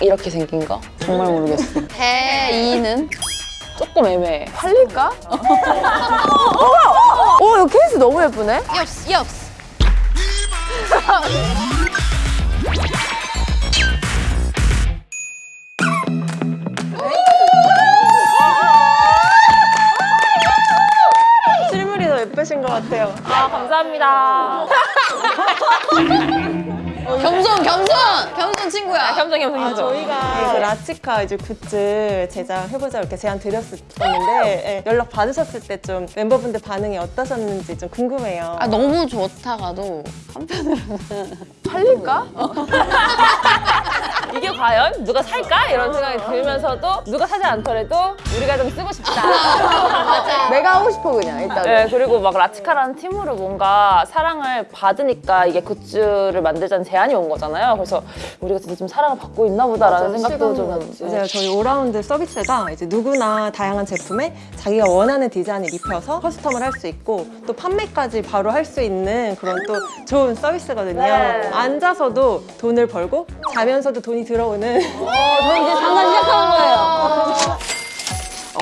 딱 이렇게 생긴 거? 정말 모르겠어. 해이는? 조금 애매해. 팔릴까? 오, 이거 케이스 너무 예쁘네? 역시, 역시. 실물이 더 예쁘신 것 같아요. 아 감사합니다. 겸손, 겸손! 겸손 친구야. 겸손 겸손 아, 겸손. 저희가 그 라치카 이제 굿즈 제작해보자 이렇게 제안 드렸었는데 예, 연락 받으셨을 때 좀 멤버분들 반응이 어떠셨는지 좀 궁금해요. 아, 너무 좋다가도 한편으로는 팔릴까? 이게 과연 누가 살까 이런 생각이 들면서도 누가 사지 않더라도 우리가 좀 쓰고 싶다. 내가 하고 싶어 그냥 일단. 네, 그리고 막 라치카라는 팀으로 뭔가 사랑을 받으니까 이게 굿즈를 만들자는 제안이 온 거잖아요. 그래서 우리가 진짜 좀 사랑을 받고 있나 보다라는 생각도 좀 맞아요. 저희 오라운드 서비스가 이제 누구나 다양한 제품에 자기가 원하는 디자인을 입혀서 custom을 할 수 있고 또 판매까지 바로 할 수 있는 그런 또 좋은 서비스거든요. 네. 앉아서도 돈을 벌고 자면서도 돈이 들어오는 저 이제 장사 시작하는 거예요.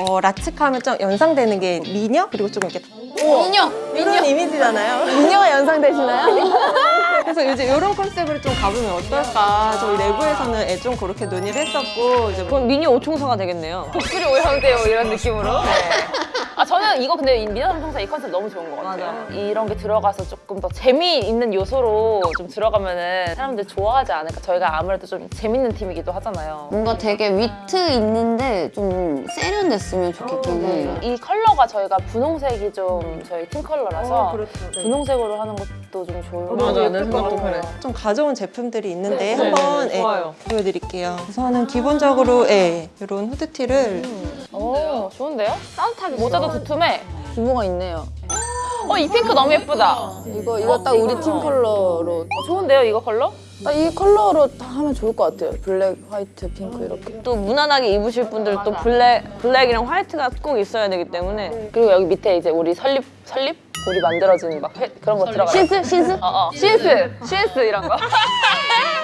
어, 라치카 하면 좀 연상되는 게 미녀? 그리고 조금 이렇게 인형! 이런 이미지잖아요. 미녀가 연상되시나요? 그래서 이제 이런 컨셉으로 좀 가보면 어떨까. 저희 내부에서는 애좀 그렇게 논의를 했었고 이제 그럼 미니 오총사가 되겠네요. 독수리 오형대요 이런 느낌으로. 아 저는 이거 근데 이 미나 삼총사 이 컨셉 너무 좋은 것 같아요. 이런 게 들어가서 조금 더 재미있는 요소로 좀 들어가면은 사람들 좋아하지 않을까. 저희가 아무래도 좀 재밌는 팀이기도 하잖아요. 뭔가 되게 위트 있는데 좀 세련됐으면 좋겠긴 해요. 이 컬러가 저희가 분홍색이 좀 저희 팀 컬러라서 네. 분홍색으로 하는 것도 좀 좋은 것 맞아, 같아요. 내 생각도 그래. 좀 가져온 제품들이 있는데 네, 한번 네, 예, 좋아요. 보여드릴게요. 우선은 기본적으로 예, 이런 후드티를 오 좋은데요? 따뜻하게 모자도 두툼해. 기모가 있네요. 어 이 핑크 너무 예쁘다. 이거 이거 딱 우리 팀 컬러로 어, 좋은데요 이거 컬러? 아, 이 컬러로 다 하면 좋을 것 같아요. 블랙, 화이트, 핑크 이렇게. 또 무난하게 입으실 분들 또 블랙, 블랙이랑 화이트가 꼭 있어야 되기 때문에 그리고 여기 밑에 이제 우리 설립 설립 우리 만들어진 막 해, 그런 거 들어가. Since? Since? 어, 어. since, since 이런 거.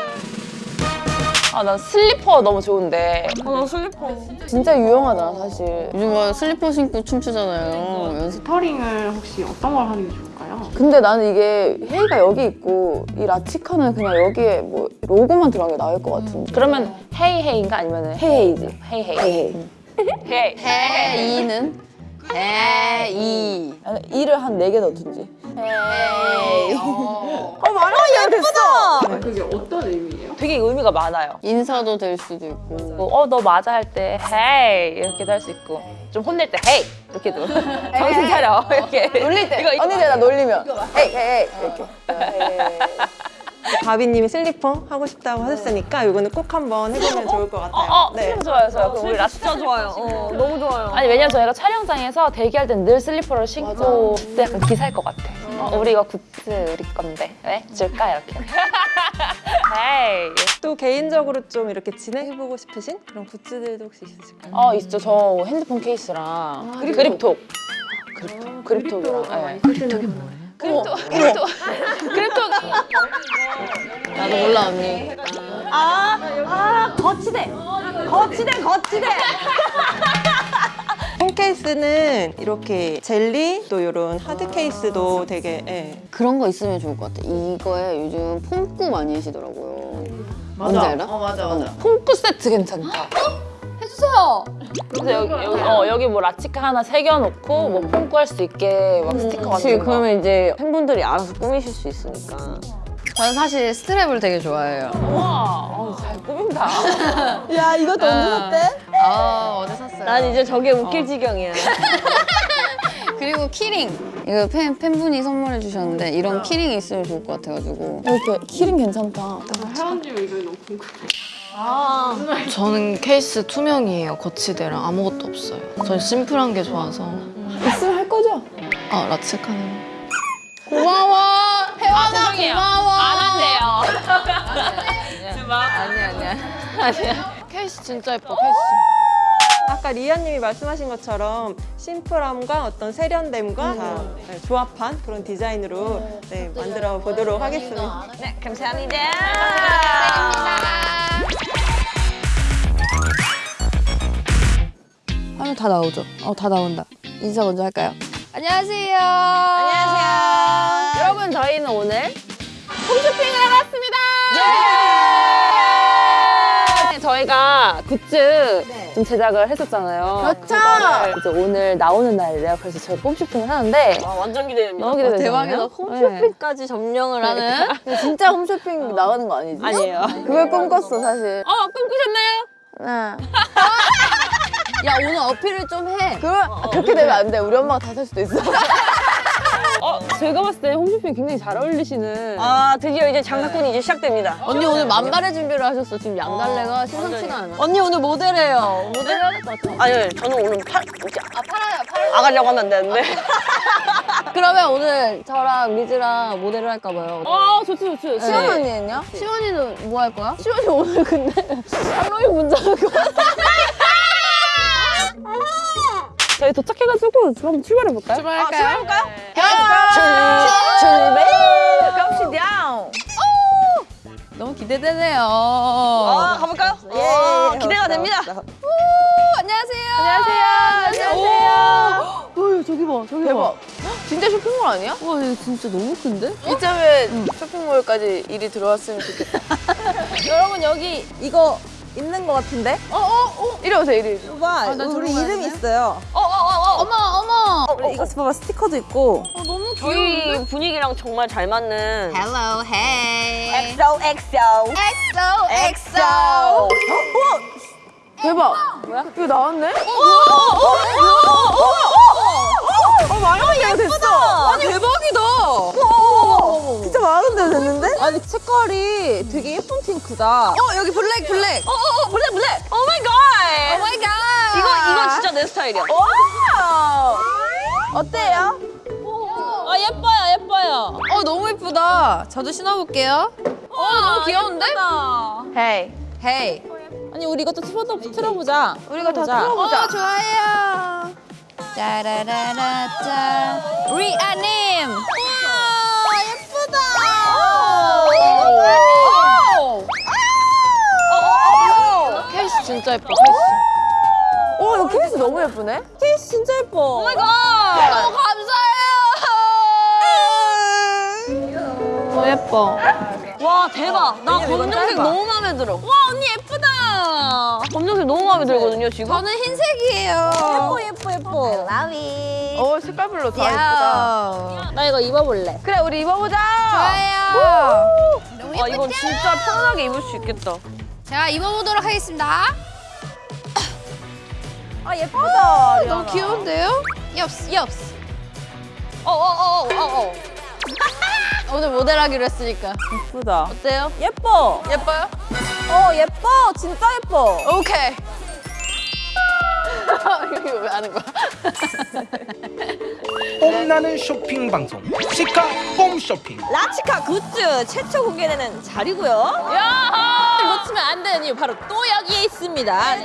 아, 난 슬리퍼 너무 좋은데. 어, 슬리퍼 진짜 유용하다, 사실. 요즘 막 슬리퍼 신고 춤추잖아요. 연습. lettering을 혹시 어떤 걸 하는 게 좋을까요? 근데 나는 이게 hey가 여기 있고 이 라치카는 그냥 여기에 뭐 로고만 들어간 게 나을 것 같은데. 그러면 hey hey인가 아니면 hey hey지. Hey hey. Hey Hey. Hey. Hey는? Hey. 아니, 이를 한 네 개 넣든지. Hey. 어 말하면 됐어. 그게 어떤 의미예요? 되게 의미가 많아요. 인사도 될 수도 있고. 뭐, 어, 너 맞아 할 때 hey 이렇게도 할 수 있고 좀 혼낼 때 hey 이렇게도 정신 차려 이렇게 놀릴 때. 이거, 이거 언니들 나 놀리면. Hey, hey, hey. 이렇게. 가비님이 슬리퍼 하고 싶다고 하셨으니까 이거는 꼭 한번 해보면 좋을 것 같아요. 어, 네. 슬리퍼 좋아요, 좋아요. 그럼 우리 라스 진짜 좋아요. 어, 너무 좋아요. 아니 왜냐면 저희가 촬영장에서 대기할 땐 늘 슬리퍼를 신고 그때 약간 기 살 것 같아. 어, 우리 이거 굿즈 우리 건데 왜 줄까 이렇게. Hey. 또 개인적으로 좀 이렇게 진행해보고 싶으신 그런 굿즈들도 혹시 있으실까요? 어 있죠. 저 핸드폰 케이스랑 그립톡. 그립톡. 그립톡이랑. 네. 그립톡. 그립톡. 그립톡. 나도 몰라, 언니. 폰 케이스는 이렇게 젤리 또 이런 하드 케이스도 되게 예. 그런 거 있으면 좋을 것 같아. 이거에 요즘 폼꾸 많이 하시더라고요. 뭔지 알아? 어, 맞아, 맞아. 폼크 세트 괜찮다. 해주세요. 그래서 여기, 여기, 어, 여기 뭐 라치카 하나 새겨놓고 뭐 폼크 할수 있게 막 스티커 그치, 같은 거. 그러면 이제 팬분들이 알아서 꾸미실 수 있으니까. 저는 사실 strap을 되게 좋아해요. 우와, 어, 잘 꾸민다. 야, 이것도 언제 샀대? 아, 어제 샀어요. 난 이제 저게 웃길 지경이야. 그리고 키링. 이거 팬, 팬분이 선물해 주셨는데 이런 keyring이 있으면 좋을 것 같아가지고. 이렇게 키링 괜찮다. 에이치원님 의견이 너무 궁금해요. 저는 케이스 투명이에요. 거치대랑 아무것도 없어요. 전 심플한 게 좋아서. 있으면 할 거죠? 아, 라츠카는. 고마워. 혜원아, 죄송해요. 고마워. 안 한대요. 아니야, 아니야. 케이스 진짜 예뻐, 케이스. 아까 리아님이 말씀하신 것처럼 심플함과 어떤 세련됨과 음. 다 네, 조합한 그런 디자인으로 음. 네, 만들어 보도록 하겠습니다. 네, 감사합니다. 화면 다 나오죠? 어, 다 나온다. 인사 먼저 할까요? 안녕하세요. 안녕하세요. 여러분, 저희는 오늘 홈쇼핑을 해봤습니다. 저희가 굿즈 좀 제작을 했었잖아요. 그렇죠. 이제 오늘 나오는 날이래요. 그래서 저희 홈쇼핑을 하는데 와, 완전 기대됩니다. 너무 기대되잖아요. 대박이다. 홈쇼핑까지 점령을 하는. 근데 진짜 홈쇼핑 나가는 거 아니지? 아니에요. 그걸 꿈꿨어 사실. 어 꿈꾸셨나요? 네. 야 오늘 어필을 좀 해. 그러, 그렇게 되면 안 돼. 우리 엄마가 다 살 수도 있어. 어 제가 봤을 때 홈쇼핑 굉장히 잘 어울리시는. 아, 드디어 이제 장사꾼이 이제 시작됩니다. 언니 오늘 만발의 준비를 하셨어. 지금 양달래가 심상치가 않아. 언니 오늘 모델해요. 모델 해야 될 것 같아. 아니, 저는 오늘 팔, 아, 팔아요, 팔아요. 아가려고 하면 안 되는데. 그러면 오늘 저랑 리즈랑 모델을 할까 봐요. 어 좋지 좋지. 시원 언니는요? 시원이는 뭐 할 거야? 시원이 오늘 근데 할로윈 문자 할거 한번 출발해 볼까요? 출발할까요? 출발! 갑시다. 너무 기대되네요. 아, 가볼까요? 예, 기대가 됩니다. 안녕하세요. 안녕하세요. 안녕하세요. 오, 저기 봐, 저기 봐. 진짜 쇼핑몰 아니야? 와, 이거 진짜 너무 큰데? 이참에 쇼핑몰까지 일이 들어왔으면 좋겠다. 여러분 여기 이거 있는 것 같은데? 어, 어, 어. 이리 오세요, 이리. 봐, 우리 이름이 있어요. 어머 어머. 어, 이거 봐봐, 스티커도 있고. 저희 분위기랑 정말 잘 맞는 Hello, hey. 엑소 엑소 엑소 엑소. 대박. 뭐야? 이거 나왔네? 어, 만 원이야, 됐어. 아니, 대박이다. 진짜 만 원대 됐는데? 아니, 색깔이 되게 예쁜 핑크다. 어 여기 블랙 블랙. 어어어 블랙 블랙 oh my god oh my god. 이거 이거 진짜 내 스타일이야 와! 어때요? 아 예뻐요 예뻐요 어 너무 예쁘다. 저도 신어볼게요. 어 너무 귀여운데? Hey. Hey. 아니, 우리 이것도 틀어, 틀어보자. 우리가 다 보자. 틀어보자. 어 좋아요. 짜라라라짜. 리아님. 우와 예쁘다. 케이스 진짜 예뻐, 케이스. 오, 이거 케이스 너무 예쁘네? 케이스 진짜 예뻐. 너무 감사해요. 어, 예뻐. 와 대박 나 검정색. 너무 마음에 들어 와 언니 예쁘다 검정색 너무 마음에 들거든요 지금 저는 흰색이에요. 예뻐, 예뻐, 예뻐. 어, 색깔별로 다 예쁘다. 나 이거 입어볼래 그래, 우리 입어보자. 좋아요. 너무 와 이건 진짜 편하게 입을 수 있겠다 제가 입어보도록 하겠습니다. 아, 예쁘다. 너무 귀여운데요? 엽스 엽스. 어어어어어 오늘 모델하기로 했으니까. 예쁘다. 어때요? 예뻐. 예뻐요? 어, 예뻐. 진짜 예뻐. 오케이. 이거 왜 하는 거야? 뽐나는 쇼핑 방송 시카 홈쇼핑 라치카 굿즈 최초 공개되는 자리고요. 놓치면 안 되는 이유 바로 또 여기에 있습니다.